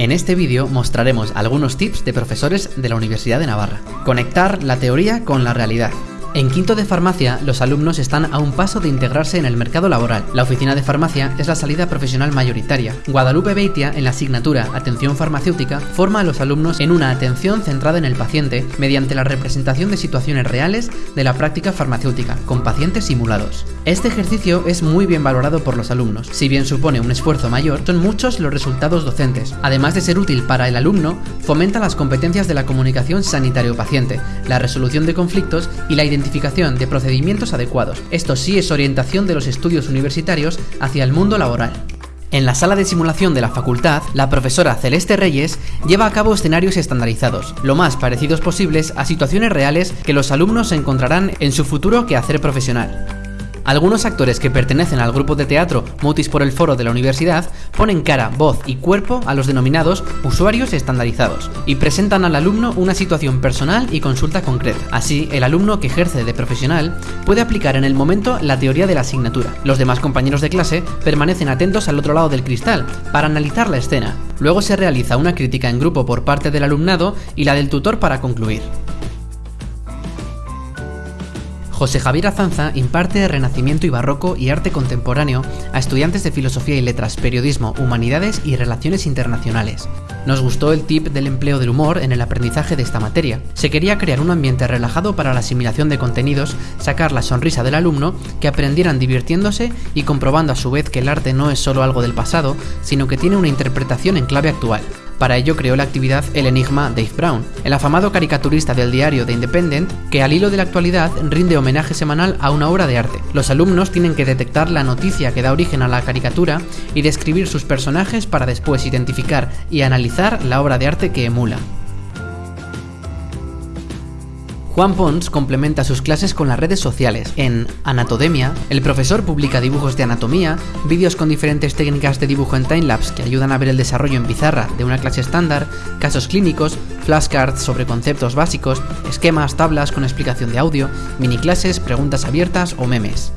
En este vídeo mostraremos algunos tips de profesores de la Universidad de Navarra. Conectar la teoría con la realidad. En quinto de farmacia, los alumnos están a un paso de integrarse en el mercado laboral. La oficina de farmacia es la salida profesional mayoritaria. Guadalupe Beitia, en la asignatura Atención Farmacéutica, forma a los alumnos en una atención centrada en el paciente mediante la representación de situaciones reales de la práctica farmacéutica, con pacientes simulados. Este ejercicio es muy bien valorado por los alumnos. Si bien supone un esfuerzo mayor, son muchos los resultados docentes. Además de ser útil para el alumno, fomenta las competencias de la comunicación sanitario-paciente, la resolución de conflictos y la identificación de procedimientos adecuados. Esto sí es orientación de los estudios universitarios hacia el mundo laboral. En la sala de simulación de la facultad, la profesora Celeste Reyes lleva a cabo escenarios estandarizados, lo más parecidos posibles a situaciones reales que los alumnos encontrarán en su futuro quehacer profesional. Algunos actores que pertenecen al grupo de teatro Mutis por el Foro de la Universidad ponen cara, voz y cuerpo a los denominados usuarios estandarizados y presentan al alumno una situación personal y consulta concreta. Así, el alumno que ejerce de profesional puede aplicar en el momento la teoría de la asignatura. Los demás compañeros de clase permanecen atentos al otro lado del cristal para analizar la escena. Luego se realiza una crítica en grupo por parte del alumnado y la del tutor para concluir. José Javier Azanza imparte Renacimiento y Barroco y Arte Contemporáneo a estudiantes de Filosofía y Letras, Periodismo, Humanidades y Relaciones Internacionales. Nos gustó el tip del empleo del humor en el aprendizaje de esta materia. Se quería crear un ambiente relajado para la asimilación de contenidos, sacar la sonrisa del alumno, que aprendieran divirtiéndose y comprobando a su vez que el arte no es solo algo del pasado, sino que tiene una interpretación en clave actual. Para ello creó la actividad El Enigma Dave Brown, el afamado caricaturista del diario The Independent, que al hilo de la actualidad rinde homenaje semanal a una obra de arte. Los alumnos tienen que detectar la noticia que da origen a la caricatura y describir sus personajes para después identificar y analizar la obra de arte que emula. Juan Pons complementa sus clases con las redes sociales. En Anatodemia, el profesor publica dibujos de anatomía, vídeos con diferentes técnicas de dibujo en timelapse que ayudan a ver el desarrollo en pizarra de una clase estándar, casos clínicos, flashcards sobre conceptos básicos, esquemas, tablas con explicación de audio, mini clases, preguntas abiertas o memes.